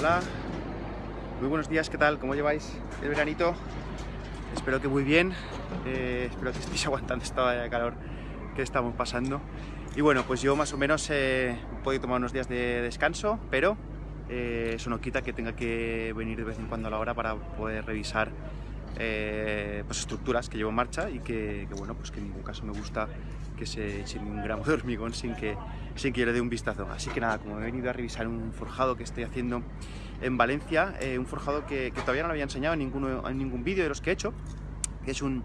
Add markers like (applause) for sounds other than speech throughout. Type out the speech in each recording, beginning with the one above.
Hola, muy buenos días, ¿qué tal? ¿Cómo lleváis el veranito? Espero que muy bien, eh, espero que (laughs) estéis aguantando esta de calor que estamos pasando. Y bueno, pues yo más o menos eh, puedo tomar unos días de descanso, pero eh, eso no quita que tenga que venir de vez en cuando a la hora para poder revisar eh, pues estructuras que llevo en marcha y que, bueno, pues que en ningún caso me gusta que se eche ni un gramo de hormigón sin que, sin que yo le dé un vistazo. Así que nada, como he venido a revisar un forjado que estoy haciendo en Valencia, eh, un forjado que, que, todavía no lo había enseñado en, ninguno, en ningún vídeo de los que he hecho, que es un,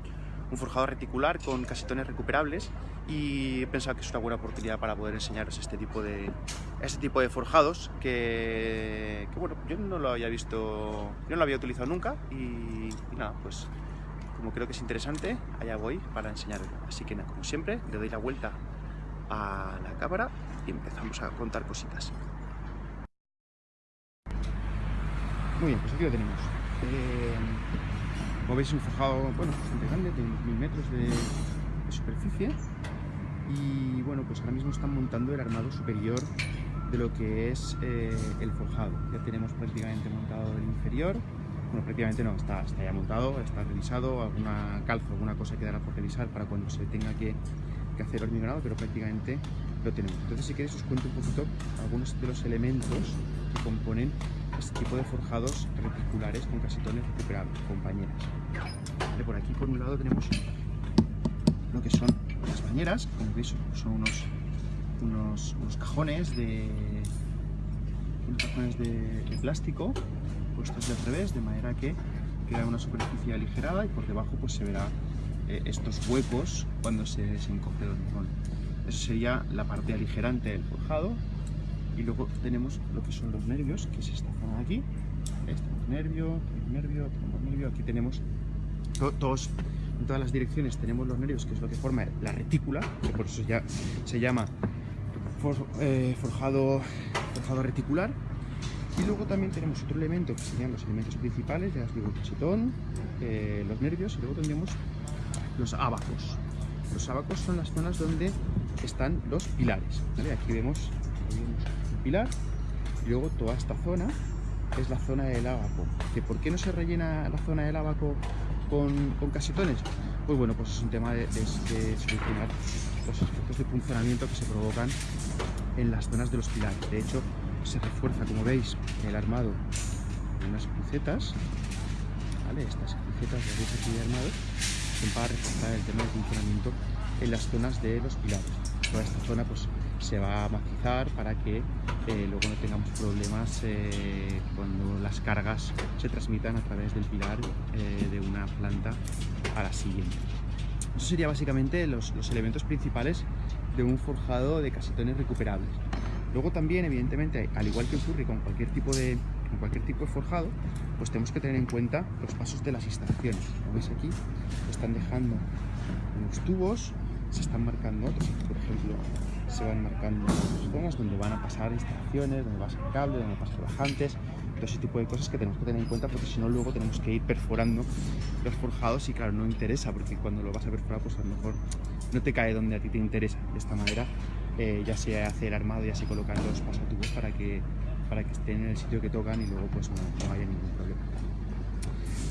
un forjado reticular con casetones recuperables y he pensado que es una buena oportunidad para poder enseñaros este tipo de, este tipo de forjados que, que bueno, yo no lo había visto, yo no lo había utilizado nunca y, y nada, pues como creo que es interesante, allá voy para enseñarlo. Así que como siempre, le doy la vuelta a la cámara y empezamos a contar cositas. Muy bien, pues aquí lo tenemos. Eh, como veis, un forjado bueno, bastante grande, de unos mil metros de, de, superficie. Y bueno, pues ahora mismo están montando el armado superior de lo que es eh, el forjado. Ya tenemos prácticamente montado el inferior. Bueno, prácticamente no, está, ya montado, está revisado, alguna calza, alguna cosa quedará por revisar para cuando se tenga que, hacer hormigonado, pero prácticamente lo tenemos. Entonces, si queréis, os cuento un poquito algunos de los elementos que componen este tipo de forjados reticulares con casetones recuperables, compañeras. Vale, por aquí, por un lado, tenemos lo que son las bañeras, como veis, son unos, unos, cajones de cajones de, plástico puestos del revés, de manera que queda una superficie aligerada y por debajo pues se verá eh, estos huecos cuando se, se encoge el hormigón. Eso sería la parte aligerante del forjado. Y luego tenemos lo que son los nervios, que es esta zona de aquí. Este nervio, nervio, nervio. Aquí tenemos to todos, en todas las direcciones tenemos los nervios, que es lo que forma la retícula, que por eso ya se llama for, eh, forjado, forjado reticular. Y luego también tenemos otro elemento que serían los elementos principales, ya os digo, el cachetón, eh, los nervios, y luego tendremos los abacos. Los abacos son las zonas donde están los pilares. Aquí vemos, un pilar y luego toda esta zona es la zona del abaco. ¿Que ¿Por qué no se rellena la zona del abaco con, casetones? Pues bueno, pues es un tema de, de, de solucionar los efectos de funcionamiento que se provocan en las zonas de los pilares. De hecho, se refuerza, como veis, el armado con unas crucetas, ¿vale? Estas crucetas de aquí de armado son para reforzar el tema de funcionamiento en las zonas de los pilares. Toda esta zona pues se va a macizar para que eh, luego no tengamos problemas eh, cuando las cargas se transmitan a través del pilar eh, de una planta a la siguiente. Eso sería básicamente los elementos principales de un forjado de casetones recuperables. Luego también, evidentemente, al igual que ocurre con cualquier tipo de, con cualquier tipo de forjado, pues tenemos que tener en cuenta los pasos de las instalaciones. Como veis aquí, están dejando unos tubos, se están marcando otros. Por ejemplo, se van marcando zonas donde van a pasar instalaciones, donde va a ser cable, donde pasar bajantes, todo ese tipo de cosas que tenemos que tener en cuenta porque si no luego tenemos que ir perforando los forjados y claro, no interesa porque cuando lo vas a perforar pues a lo mejor no te cae donde a ti te interesa. De esta manera eh, ya se hace el armado, ya se colocan los pasatubos para que, para que estén en el sitio que tocan y luego pues no, no haya ningún problema.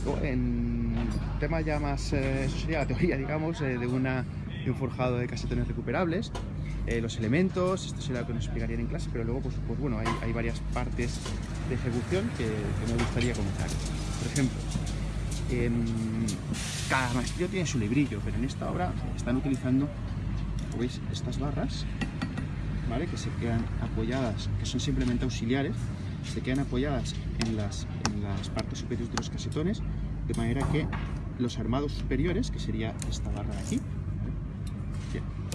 Luego, en tema ya más, eh, eso sería la teoría, (laughs) digamos, eh, de, una, de un forjado de casetones recuperables, eh, los elementos, esto sería lo que nos explicarían en clase, pero luego pues, pues bueno, hay, hay, varias partes de ejecución que, que me gustaría comentar. Por ejemplo, cada maestrillo tiene su librillo, pero en esta obra están utilizando, ¿veis? Estas barras que se quedan apoyadas, que son simplemente auxiliares, se quedan apoyadas en las, en las partes superiores de los casetones, de manera que los armados superiores, que sería esta barra de aquí,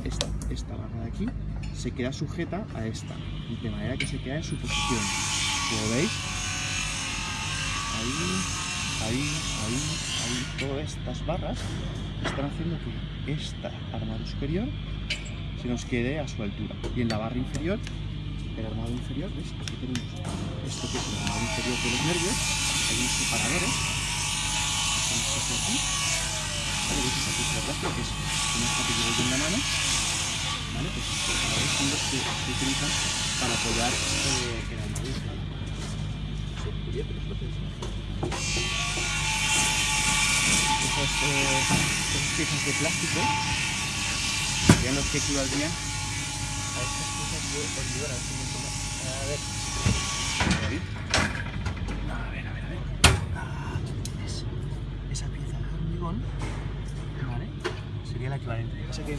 esta, esta barra de aquí, se queda sujeta a esta, de manera que se queda en su posición. Como veis, ahí, ahí, ahí, ahí, todas estas barras están haciendo que esta armado superior se nos quede a su altura. Y en la barra inferior, el armado inferior, ¿ves? Aquí tenemos esto que es el armado inferior de los nervios, hay unos separadores, que aquí, ¿vale? ¿Veis esta pieza de plástico que es como esta que en la mano? ¿Vale? Pues estos separadores son los que se utilizan para apoyar eh, el armado inferior. los. Esas, eh, piezas de plástico serían los que equivaldrían a estas piezas de hormigón. A ver A ver, a ver, a ver. Ah, ¿ves? Esa pieza de hormigón, ¿vale? Sería la equivalente. Que pasa es que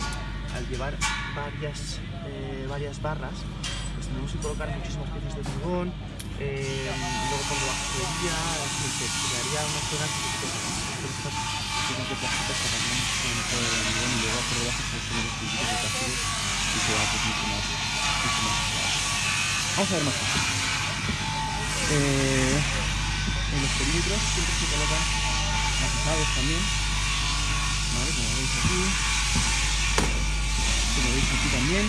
al llevar varias, eh, varias barras, pues tenemos que colocar muchísimas piezas de hormigón, eh, luego cuando la sería, se crearía una zona que el y se va pues mucho más. Vamos a ver más cosas. Eh, en los perímetros siempre se colocan maquillados también, ¿vale? Como veis aquí, como veis aquí también,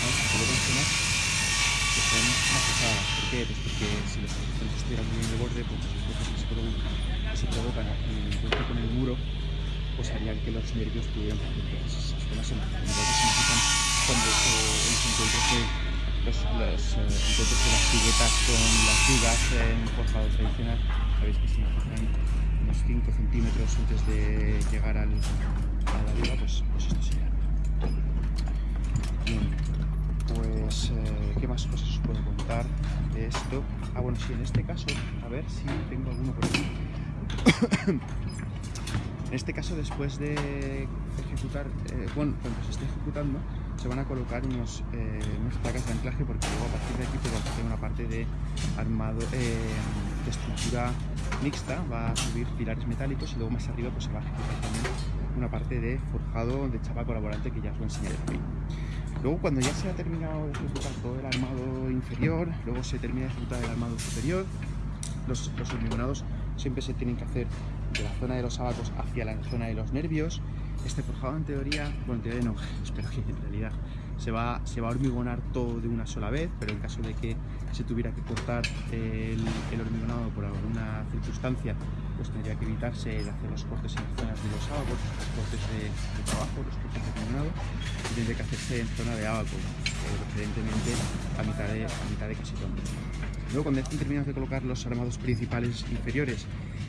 vamos a colocar zonas que son maquilladas. ¿Por qué? Pues porque si los resistentes estuvieran muy de borde, pues los se provocan, se provocan en el encuentro con el muro, pues harían que los nervios pudieran partir. Esas que maquillan cuando los eh, encuentros de las tiguetas con las vigas en forjado tradicional, sabéis que maquillan unos 5 centímetros antes de llegar al, a la viga, pues, pues esto sería. Bien, pues eh, ¿qué más cosas os puedo contar de esto? Ah, bueno, sí, en este caso, a ver si tengo alguno por. En este caso, después de ejecutar, eh, bueno, cuando se esté ejecutando, se van a colocar unos, eh, placas de anclaje porque luego a partir de aquí pues, vamos a hacer una parte de armado, eh, de estructura mixta, va a subir pilares metálicos y luego más arriba pues se va a ejecutar también una parte de forjado de chapa colaborante que ya os lo enseñaré también. Luego cuando ya se ha terminado de ejecutar todo el armado inferior, luego se termina de ejecutar el armado superior, los, los siempre se tienen que hacer de la zona de los abacos hacia la zona de los nervios. Este forjado en teoría, bueno en teoría no, (laughs) espero que en realidad se va, se va a hormigonar todo de una sola vez, pero en caso de que se tuviera que cortar el, hormigonado por alguna circunstancia, pues tendría que evitarse el hacer los cortes en las zonas de los abacos, los cortes de, de trabajo, los cortes de hormigonado, y tendría que hacerse en zona de abaco, preferentemente a mitad de, a mitad de casi todo. Luego cuando estén terminados de colocar los armados principales inferiores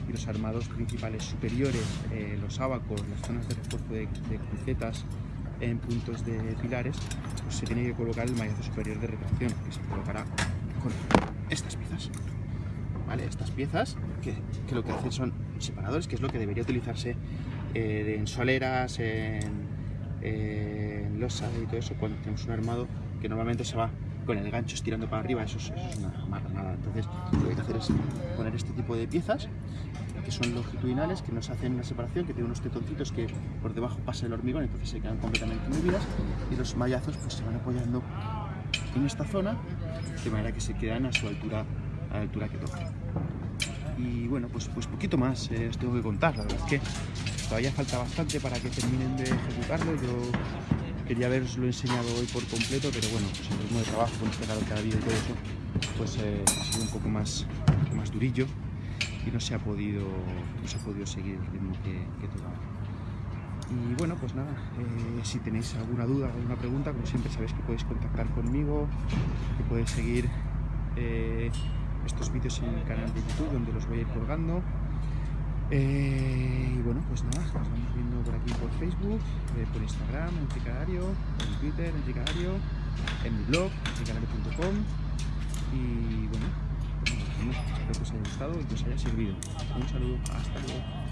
y los armados principales superiores, eh, los abacos, las zonas de refuerzo de, de crucetas en puntos de pilares, pues se tiene que colocar el mallazo superior de retracción, que se colocará con estas piezas. ¿Vale? Estas piezas que, lo que hacen son separadores, que es lo que debería utilizarse eh, en soleras, en, en losa y todo eso, cuando tenemos un armado que normalmente se va con el gancho estirando para arriba, eso es, una marranada. Entonces, lo que hay que hacer es poner este tipo de piezas que son longitudinales, que nos hacen una separación, que tienen unos tetoncitos que por debajo pasa el hormigón, entonces se quedan completamente movidas y los mallazos pues se van apoyando en esta zona, de manera que se quedan a su altura, a la altura que toca. Y bueno, pues, pues poquito más eh, os tengo que contar, la verdad es que todavía falta bastante para que terminen de ejecutarlo, yo quería haberos lo enseñado hoy por completo, pero bueno, pues el ritmo de trabajo con que ha habido y todo eso, pues eh, ha sido un poco más, más durillo y no se ha podido, no se ha podido seguir el ritmo que, que tocaba. Y bueno, pues nada, eh, si tenéis alguna duda, alguna pregunta, como siempre sabéis que podéis contactar conmigo, que podéis seguir eh, estos vídeos en el canal de YouTube donde los voy a ir colgando. Eh, bueno, pues nada, nos vamos viendo por aquí por Facebook, eh, por Instagram, en Tricadario, en Twitter, en Tricadario, en mi blog, tricadario.com y bueno, pues espero que os haya gustado y que os haya servido. Un saludo, hasta luego.